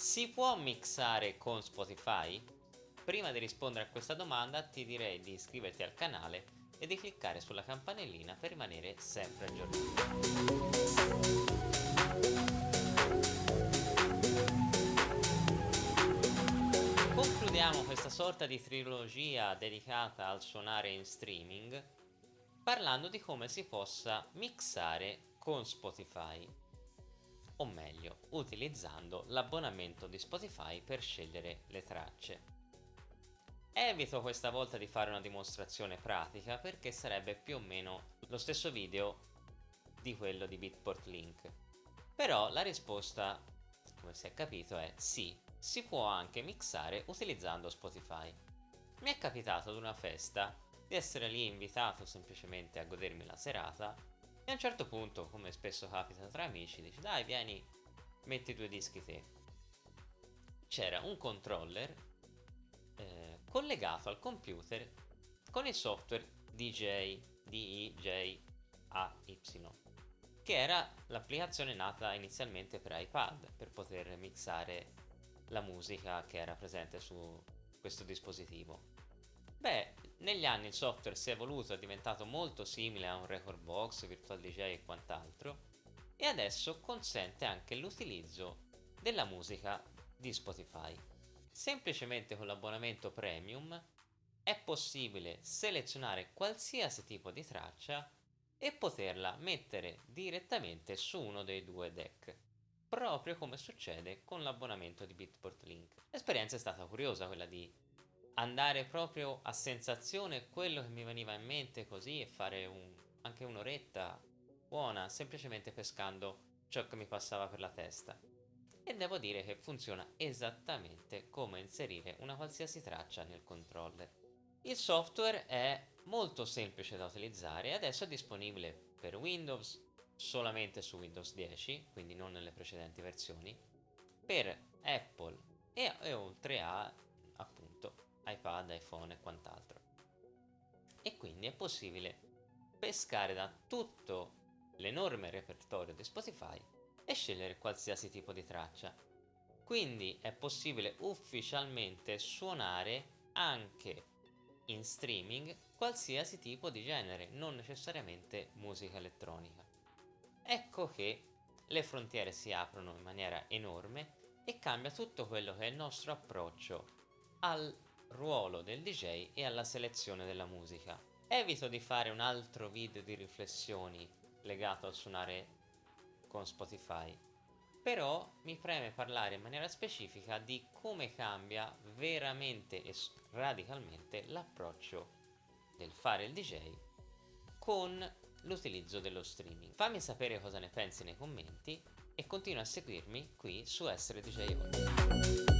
Si può mixare con Spotify? Prima di rispondere a questa domanda ti direi di iscriverti al canale e di cliccare sulla campanellina per rimanere sempre aggiornato. Concludiamo questa sorta di trilogia dedicata al suonare in streaming parlando di come si possa mixare con Spotify o meglio utilizzando l'abbonamento di Spotify per scegliere le tracce. Evito questa volta di fare una dimostrazione pratica perché sarebbe più o meno lo stesso video di quello di Bitport Link però la risposta come si è capito è sì si può anche mixare utilizzando Spotify. Mi è capitato ad una festa di essere lì invitato semplicemente a godermi la serata e a un certo punto, come spesso capita tra amici, dici dai vieni, metti due dischi te. C'era un controller eh, collegato al computer con il software DJ, DEJAY, che era l'applicazione nata inizialmente per iPad per poter mixare la musica che era presente su questo dispositivo. Beh, negli anni il software si è evoluto, è diventato molto simile a un record box, virtual DJ e quant'altro e adesso consente anche l'utilizzo della musica di Spotify. Semplicemente con l'abbonamento premium è possibile selezionare qualsiasi tipo di traccia e poterla mettere direttamente su uno dei due deck proprio come succede con l'abbonamento di Bitport Link. L'esperienza è stata curiosa quella di andare proprio a sensazione quello che mi veniva in mente così e fare un, anche un'oretta buona semplicemente pescando ciò che mi passava per la testa. E devo dire che funziona esattamente come inserire una qualsiasi traccia nel controller. Il software è molto semplice da utilizzare e adesso è disponibile per Windows, solamente su Windows 10, quindi non nelle precedenti versioni, per Apple e, e oltre a iPad, iPhone e quant'altro. E quindi è possibile pescare da tutto l'enorme repertorio di Spotify e scegliere qualsiasi tipo di traccia. Quindi è possibile ufficialmente suonare anche in streaming qualsiasi tipo di genere, non necessariamente musica elettronica ecco che le frontiere si aprono in maniera enorme e cambia tutto quello che è il nostro approccio al ruolo del DJ e alla selezione della musica. Evito di fare un altro video di riflessioni legato al suonare con Spotify, però mi preme parlare in maniera specifica di come cambia veramente e radicalmente l'approccio del fare il DJ con l'utilizzo dello streaming. Fammi sapere cosa ne pensi nei commenti e continua a seguirmi qui su Essere DJ Ora.